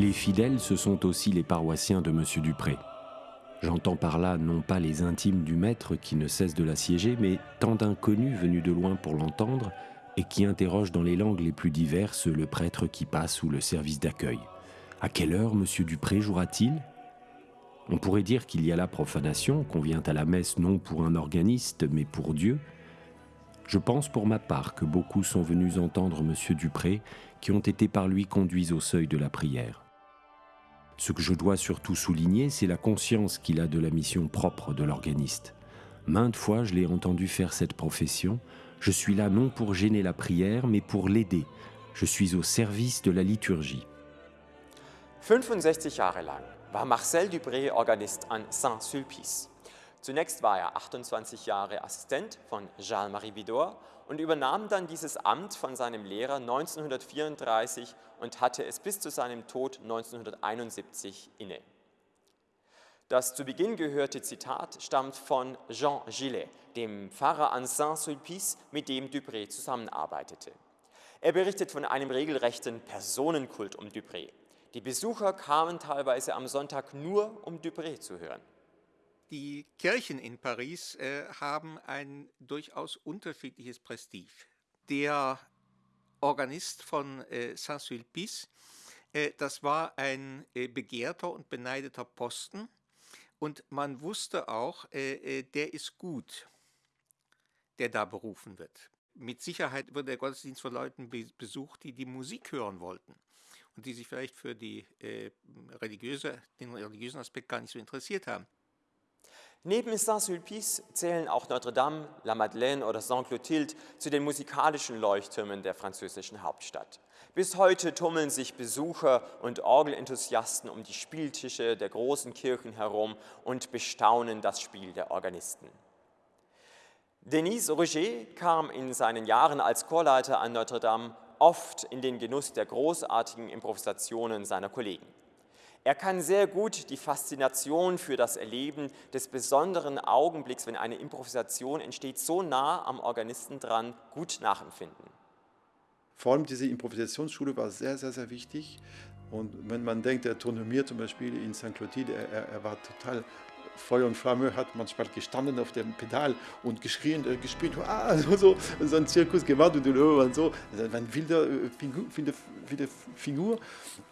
Les fidèles, ce sont aussi les paroissiens de M. Dupré. J'entends par là non pas les intimes du maître qui ne cessent de l'assiéger, mais tant d'inconnus venus de loin pour l'entendre et qui interrogent dans les langues les plus diverses le prêtre qui passe ou le service d'accueil. À quelle heure M. Dupré jouera-t-il? On pourrait dire qu'il y a la profanation, qu'on vient à la messe non pour un organiste, mais pour Dieu. Je pense pour ma part que beaucoup sont venus entendre M. Dupré, qui ont été par lui conduits au seuil de la prière. Ce que je dois surtout souligner, c'est la conscience qu'il a de la mission propre de l'organiste. Maintes fois, je l'ai entendu faire cette profession. Je suis là non pour gêner la prière, mais pour l'aider. Je suis au service de la liturgie. 65 Jahre lang war Marcel Dupré Organist an Saint-Sulpice. Zunächst war er 28 Jahre Assistent von Jean-Marie Vidor und übernahm dann dieses Amt von seinem Lehrer 1934 und hatte es bis zu seinem Tod 1971 inne. Das zu Beginn gehörte Zitat stammt von Jean Gillet, dem Pfarrer an Saint-Sulpice, mit dem Dupré zusammenarbeitete. Er berichtet von einem regelrechten Personenkult um Dupré. Die Besucher kamen teilweise am Sonntag nur, um Dupré zu hören. Die Kirchen in Paris äh, haben ein durchaus unterschiedliches Prestige. Der Organist von äh, Saint-Sulpice, äh, das war ein äh, begehrter und beneideter Posten und man wusste auch, äh, äh, der ist gut, der da berufen wird. Mit Sicherheit wird der Gottesdienst von Leuten be besucht, die die Musik hören wollten und die sich vielleicht für die, religiöse, den religiösen Aspekt gar nicht so interessiert haben. Neben Saint-Sulpice zählen auch Notre-Dame, La Madeleine oder Saint-Clotilde zu den musikalischen Leuchttürmen der französischen Hauptstadt. Bis heute tummeln sich Besucher und Orgelenthusiasten um die Spieltische der großen Kirchen herum und bestaunen das Spiel der Organisten. Denis Roger kam in seinen Jahren als Chorleiter an Notre-Dame oft in den Genuss der großartigen Improvisationen seiner Kollegen. Er kann sehr gut die Faszination für das Erleben des besonderen Augenblicks, wenn eine Improvisation entsteht, so nah am Organisten dran, gut nachempfinden. Vor allem diese Improvisationsschule war sehr, sehr, sehr wichtig. Und wenn man denkt, der Tournomier zum Beispiel in St. Clotilde, er, er war total Feuer und Flamme, hat manchmal gestanden auf dem Pedal und geschrien, äh, gespielt, ah, so, so, so ein Zirkus gemacht und, und so. Das war eine wilde, äh, Figur, wilde, wilde Figur.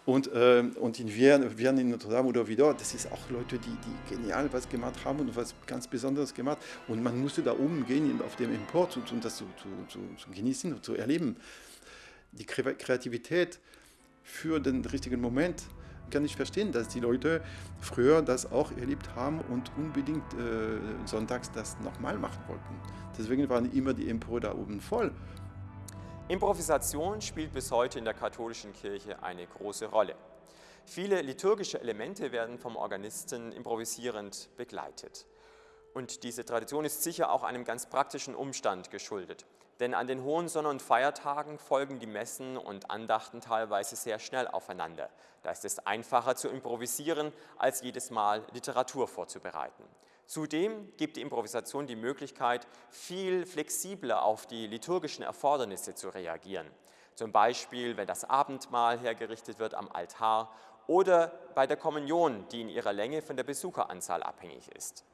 Und, äh, und in Wien in Notre Dame oder wieder, das ist auch Leute, die, die genial was gemacht haben und was ganz Besonderes gemacht. Und man musste da oben gehen auf dem Import und, und das zu, zu, zu genießen und zu erleben. Die Kreativität für den richtigen Moment kann ich verstehen, dass die Leute früher das auch erlebt haben und unbedingt äh, sonntags das nochmal machen wollten. Deswegen waren immer die Empore da oben voll. Improvisation spielt bis heute in der katholischen Kirche eine große Rolle. Viele liturgische Elemente werden vom Organisten improvisierend begleitet. Und diese Tradition ist sicher auch einem ganz praktischen Umstand geschuldet. Denn an den hohen Sonn- und Feiertagen folgen die Messen und Andachten teilweise sehr schnell aufeinander. Da ist es einfacher zu improvisieren, als jedes Mal Literatur vorzubereiten. Zudem gibt die Improvisation die Möglichkeit, viel flexibler auf die liturgischen Erfordernisse zu reagieren. Zum Beispiel, wenn das Abendmahl hergerichtet wird am Altar oder bei der Kommunion, die in ihrer Länge von der Besucheranzahl abhängig ist.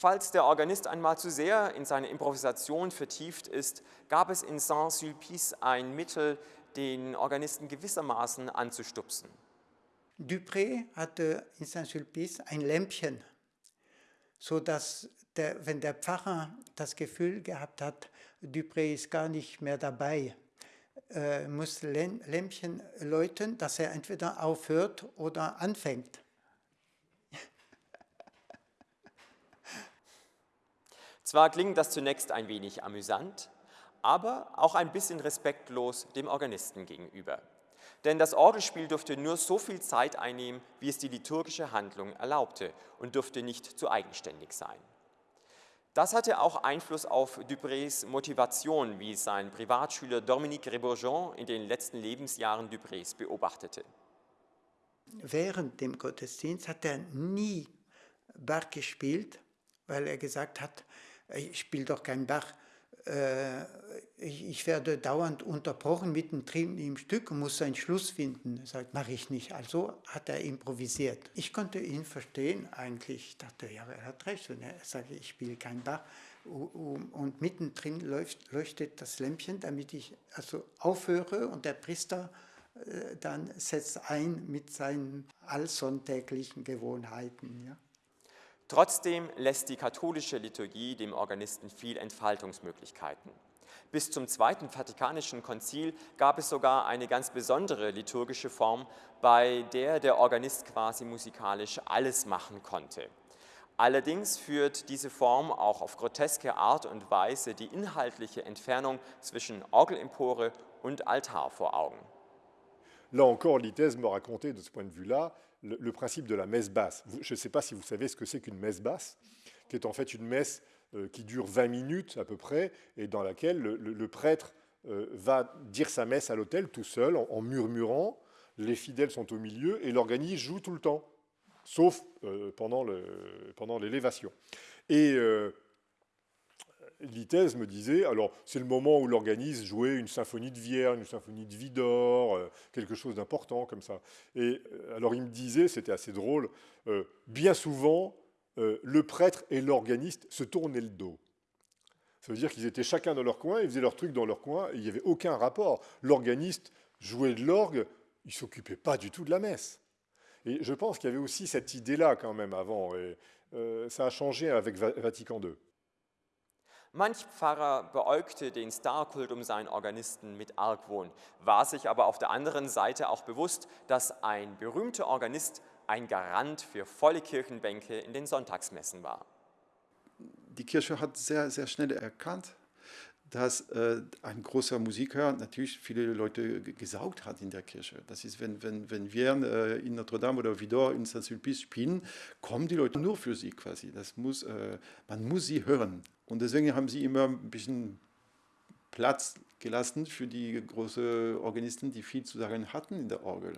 Falls der Organist einmal zu sehr in seine Improvisation vertieft ist, gab es in Saint-Sulpice ein Mittel, den Organisten gewissermaßen anzustupsen. Dupré hatte in Saint-Sulpice ein Lämpchen, sodass der, wenn der Pfarrer das Gefühl gehabt hat, Dupré ist gar nicht mehr dabei, äh, muss Lämpchen läuten, dass er entweder aufhört oder anfängt. Zwar klingt das zunächst ein wenig amüsant, aber auch ein bisschen respektlos dem Organisten gegenüber. Denn das Orgelspiel durfte nur so viel Zeit einnehmen, wie es die liturgische Handlung erlaubte und durfte nicht zu eigenständig sein. Das hatte auch Einfluss auf Duprés Motivation, wie sein Privatschüler Dominique Rebourgeon in den letzten Lebensjahren Duprés beobachtete. Während dem Gottesdienst hat er nie Bach gespielt, weil er gesagt hat, ich spiele doch kein Bach, äh, ich, ich, werde dauernd unterbrochen mittendrin im Stück und muss einen Schluss finden. Er sagt, mache ich nicht. Also hat er improvisiert. Ich konnte ihn verstehen eigentlich. Ich dachte, ja, er hat recht. Und er sagte, ich spiele kein Bach. Und mittendrin leuchtet, leuchtet das Lämpchen, damit ich also aufhöre und der Priester äh, dann setzt ein mit seinen allsonntäglichen Gewohnheiten. Ja. Trotzdem lässt die katholische Liturgie dem Organisten viel Entfaltungsmöglichkeiten. Bis zum Zweiten Vatikanischen Konzil gab es sogar eine ganz besondere liturgische Form, bei der der Organist quasi musikalisch alles machen konnte. Allerdings führt diese Form auch auf groteske Art und Weise die inhaltliche Entfernung zwischen Orgelempore und Altar vor Augen. Là encore, Litès me racontait de ce point de vue-là le, principe de la messe basse. Je ne sais pas si vous savez ce que c'est qu'une messe basse, qui est en fait une messe euh, qui dure 20 minutes à peu près, et dans laquelle le, prêtre euh, va dire sa messe à l'autel tout seul, en, murmurant, les fidèles sont au milieu, et l'organiste joue tout le temps, sauf euh, pendant l'élévation. Et Litès me disait, alors c'est le moment où l'organiste jouait une symphonie de Vierge, une symphonie de Vidor, euh, quelque chose d'important comme ça. Et euh, alors il me disait, c'était assez drôle, euh, bien souvent, le prêtre et l'organiste se tournaient le dos. Ça veut dire qu'ils étaient chacun dans leur coin, ils faisaient leur truc dans leur coin, et il n'y avait aucun rapport. L'organiste jouait de l'orgue, il s'occupait pas du tout de la messe. Et je pense qu'il y avait aussi cette idée-là quand même avant, et ça a changé avec Vatican II. Manch Pfarrer beäugte den Starkult um seinen Organisten mit Argwohn, war sich aber auf der anderen Seite auch bewusst, dass ein berühmter Organist ein Garant für volle Kirchenbänke in den Sonntagsmessen war. Die Kirche hat sehr, sehr schnell erkannt, dass äh, ein großer Musiker natürlich viele Leute gesaugt hat in der Kirche. Das ist, wenn, wenn, wenn wir äh, in Notre Dame oder Vidor in Saint-Sulpice spielen, kommen die Leute nur für sie quasi. Das muss, äh, man muss sie hören. Und deswegen haben sie immer ein bisschen Platz gelassen für die großen Organisten, die viel zu sagen hatten in der Orgel.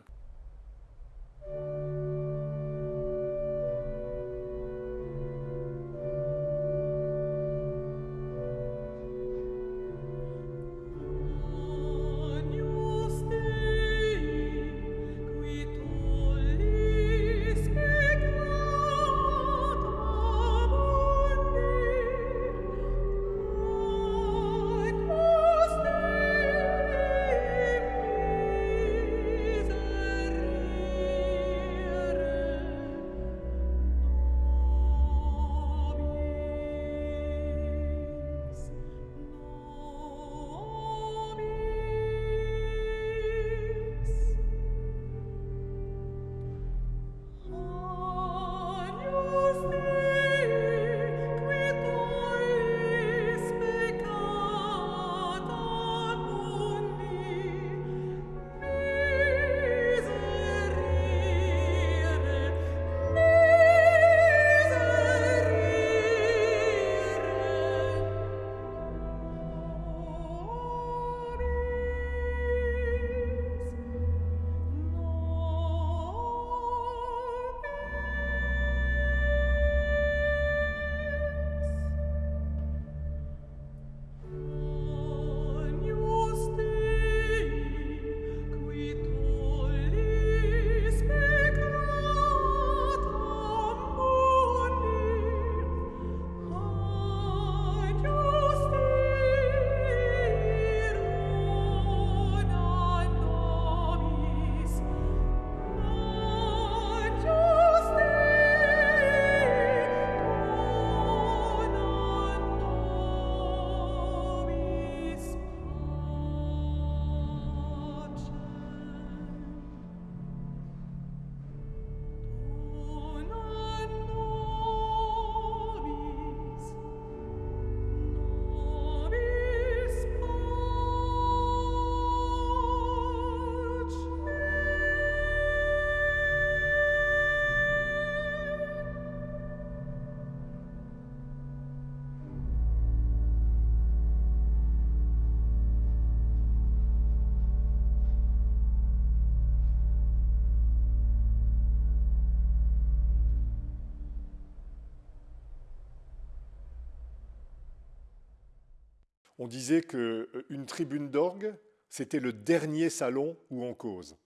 On disait qu'une tribune d'orgue, c'était le dernier salon où on cause.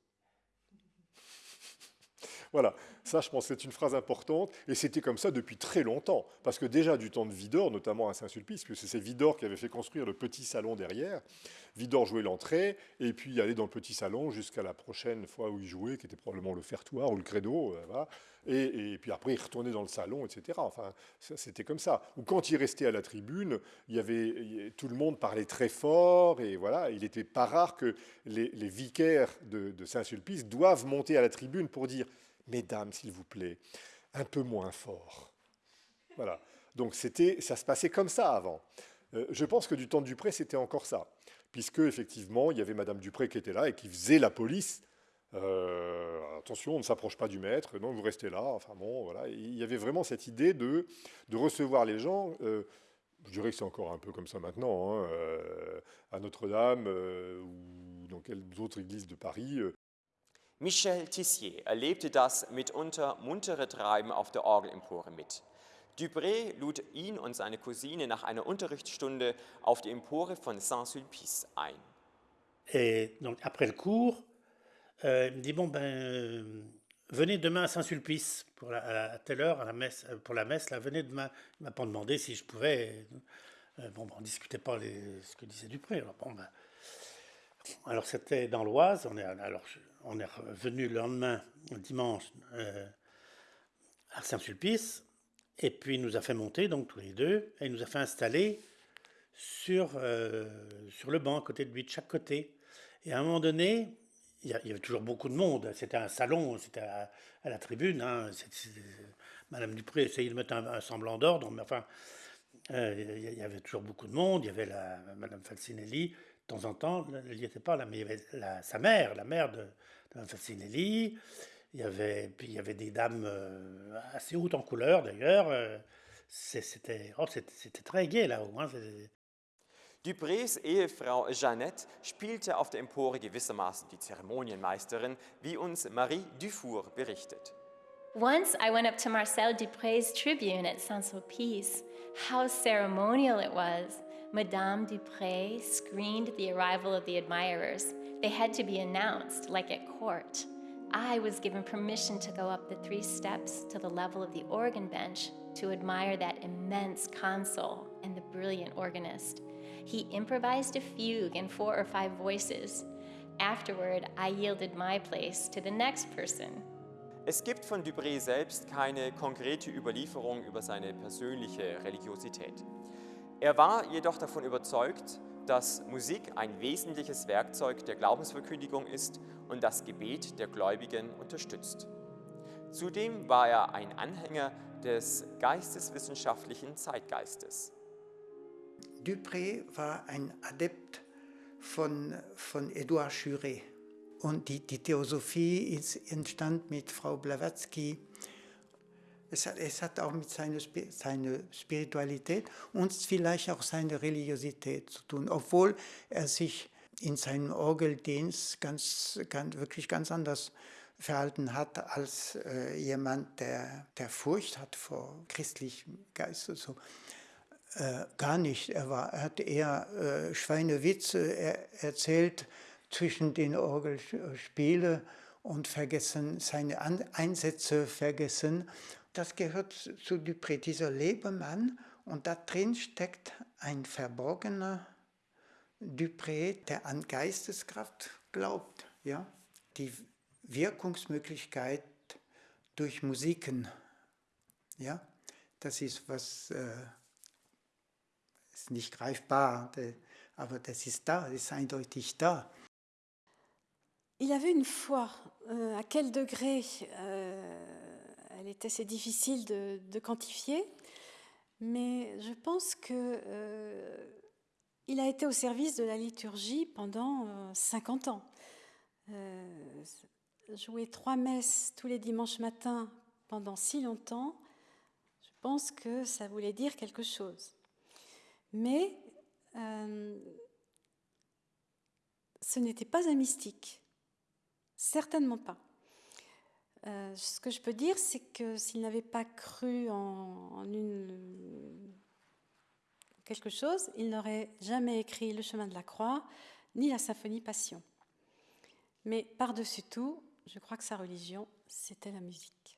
Voilà, ça je pense c'est une phrase importante, et c'était comme ça depuis très longtemps, parce que déjà du temps de Vidor, notamment à Saint-Sulpice, puisque c'est Vidor qui avait fait construire le petit salon derrière, Vidor jouait l'entrée, et puis allait dans le petit salon jusqu'à la prochaine fois où il jouait, qui était probablement le fertoir ou le credo, euh, et, puis après il retournait dans le salon, etc. Enfin, c'était comme ça. Ou quand il restait à la tribune, il y avait, tout le monde parlait très fort, et voilà, il n'était pas rare que les, vicaires de Saint-Sulpice doivent monter à la tribune pour dire Mesdames, s'il vous plaît, un peu moins fort. Voilà. Donc c'était, ça se passait comme ça avant. Euh, je pense que du temps de Dupré, c'était encore ça, puisque effectivement, il y avait Madame Dupré qui était là et qui faisait la police. Euh, attention, on ne s'approche pas du maître, non, vous restez là. Enfin bon, voilà. il y avait vraiment cette idée de, de recevoir les gens. Euh, je dirais que c'est encore un peu comme ça maintenant, hein, à Notre-Dame ou dans quelles autres églises de Paris. Michel Tissier erlebte das mitunter muntere Treiben auf der Orgelempore mit. Dupré lud ihn und seine Cousine nach einer Unterrichtsstunde auf die Empore von Saint-Sulpice ein. Et donc après le cours, euh, il me dit bon ben euh, venez demain à Saint-Sulpice pour la, à telle heure à la messe pour la messe là venez demain. Il m'a pas demandé si je pouvais. Euh, bon, ben, on discutait pas ce que disait Dupré. Alors bon ben alors c'était dans l'Oise, on est, alors, on est revenu le lendemain, dimanche, euh, à Saint-Sulpice, et puis il nous a fait monter, donc tous les deux, et il nous a fait installer sur, euh, sur le banc à côté de lui, de chaque côté. Et à un moment donné, il y, avait toujours beaucoup de monde, c'était un salon, c'était à, la tribune, hein, Madame Dupré essayait de mettre un, semblant d'ordre, mais enfin, euh, il y avait toujours beaucoup de monde, il y avait la, Madame Falcinelli, de temps en temps, elle n'y était pas là, mais il y avait sa mère, la mère de, de Fascinelli. Il y avait, puis il y avait des dames euh, assez hautes en couleur d'ailleurs. Euh, c'était oh, très gai là-haut. Hein, Duprés Ehefrau Jeannette spielte auf der Empore gewissermaßen die Zeremonienmeisterin, wie uns Marie Dufour berichtet. Once I went up to Marcel Duprés' tribune at Saint-Sulpice. How ceremonial it was! Madame Dupré screened the arrival of the admirers. They had to be announced, like at court. I was given permission to go up the three steps to the level of the organ bench to admire that immense console and the brilliant organist. He improvised a fugue in four or five voices. Afterward, I yielded my place to the next person. Es gibt von Dupré selbst keine konkrete Überlieferung über seine persönliche Religiosität. Er war jedoch davon überzeugt, dass Musik ein wesentliches Werkzeug der Glaubensverkündigung ist und das Gebet der Gläubigen unterstützt. Zudem war er ein Anhänger des geisteswissenschaftlichen Zeitgeistes. Dupré war ein Adept von, von Edouard Juret. Und die, die Theosophie entstand mit Frau Blavatsky es hat, es hat auch mit seiner, seiner Spiritualität und vielleicht auch seiner Religiosität zu tun, obwohl er sich in seinem Orgeldienst ganz, ganz, wirklich ganz anders verhalten hat als äh, jemand, der, der Furcht hat vor christlichem Geist und so. Äh, gar nicht. Er, war, er hat eher äh, Schweinewitze er, erzählt zwischen den Orgelspielen und vergessen, seine An Einsätze vergessen das gehört zu Dupré, dieser Lebemann, und da drin steckt ein verborgener Dupré, der an Geisteskraft glaubt, ja? die Wirkungsmöglichkeit durch Musiken. Ja? Das ist was, äh, ist nicht greifbar, aber das ist da, das ist eindeutig da. Il avait une foi, euh, à quel degré euh, elle était assez difficile de, quantifier, mais je pense que euh, il a été au service de la liturgie pendant 50 euh, ans. Euh, jouer trois messes tous les dimanches matins pendant si longtemps, je pense que ça voulait dire quelque chose. Mais ce n'était pas un mystique, certainement pas. Euh, ce que je peux dire, c'est que s'il n'avait pas cru en, quelque chose, il n'aurait jamais écrit Le chemin de la croix ni la symphonie Passion. Mais par-dessus tout, je crois que sa religion, c'était la musique.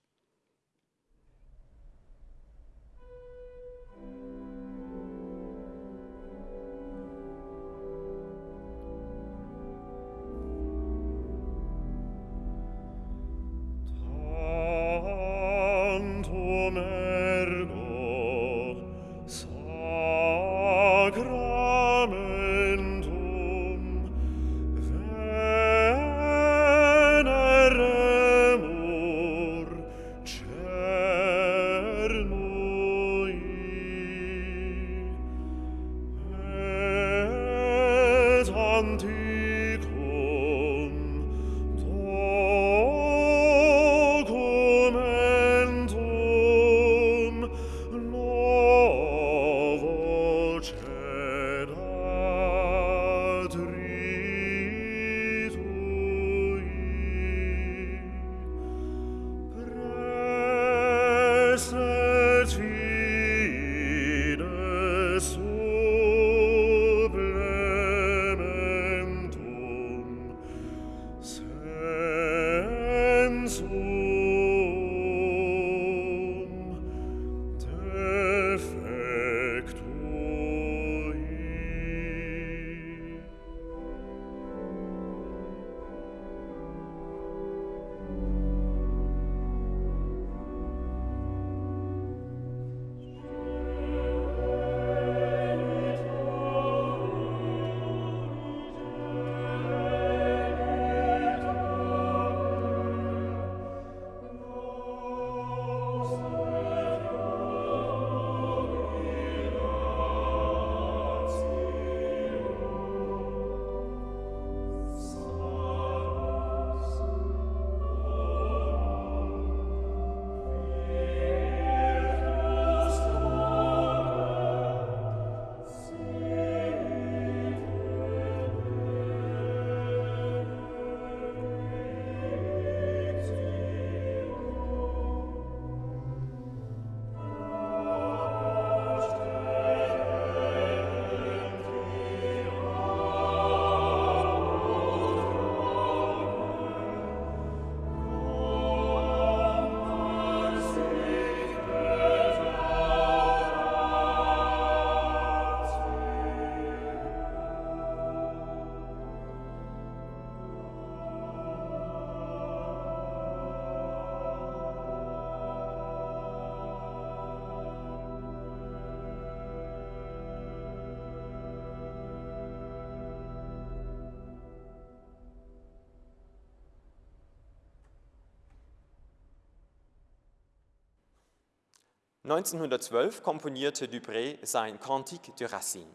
...1912 komponierte Dupré sein Cantique de Racine.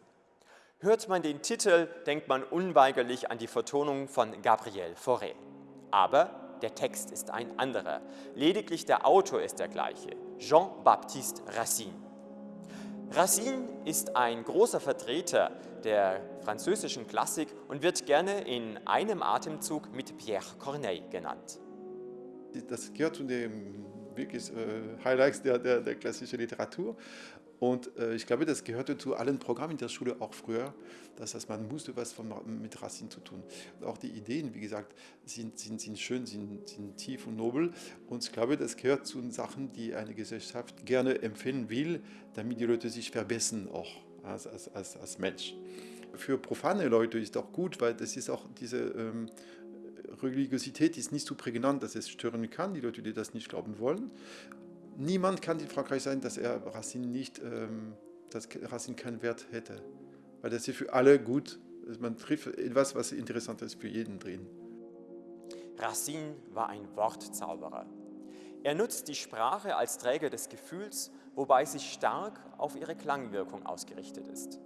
Hört man den Titel, denkt man unweigerlich an die Vertonung von Gabriel Fauré. Aber der Text ist ein anderer. Lediglich der Autor ist der gleiche, Jean-Baptiste Racine. Racine ist ein großer Vertreter der französischen Klassik und wird gerne in einem Atemzug mit Pierre Corneille genannt. Das gehört zu dem wirklich äh, Highlights der, der, der klassischen Literatur. Und äh, ich glaube, das gehörte zu allen Programmen in der Schule auch früher. Das heißt, man musste was von, mit Racine zu tun. Und auch die Ideen, wie gesagt, sind, sind, sind schön, sind, sind tief und nobel. Und ich glaube, das gehört zu den Sachen, die eine Gesellschaft gerne empfehlen will, damit die Leute sich verbessern auch als, als, als, als Mensch. Für profane Leute ist auch gut, weil das ist auch diese ähm, Religiosität ist nicht so prägnant, dass es stören kann, die Leute, die das nicht glauben wollen. Niemand kann in Frankreich sein, dass er Racine nicht, ähm, dass Racine keinen Wert hätte. Weil das ist für alle gut. Man trifft etwas, was interessant ist für jeden drin. Racine war ein Wortzauberer. Er nutzt die Sprache als Träger des Gefühls, wobei sie stark auf ihre Klangwirkung ausgerichtet ist.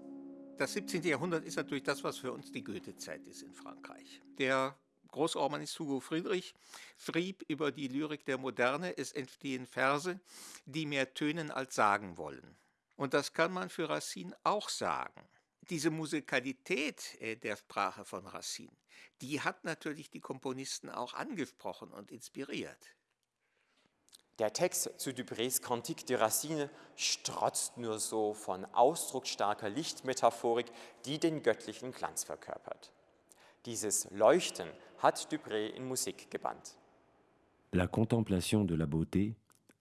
Das 17. Jahrhundert ist natürlich das, was für uns die Goethe-Zeit ist in Frankreich. Der Großorganist Hugo Friedrich schrieb über die Lyrik der Moderne, es entstehen Verse, die mehr tönen als sagen wollen. Und das kann man für Racine auch sagen. Diese Musikalität äh, der Sprache von Racine, die hat natürlich die Komponisten auch angesprochen und inspiriert. Der Text zu Duprés Cantique de Racine strotzt nur so von ausdrucksstarker Lichtmetaphorik, die den göttlichen Glanz verkörpert. Dieses Leuchten hat Dupré in Musik gebannt. La contemplation de la beauté,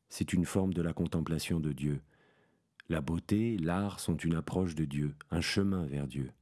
c'est une forme de la contemplation de Dieu. La beauté, l'art sont une approche de Dieu, un chemin vers Dieu.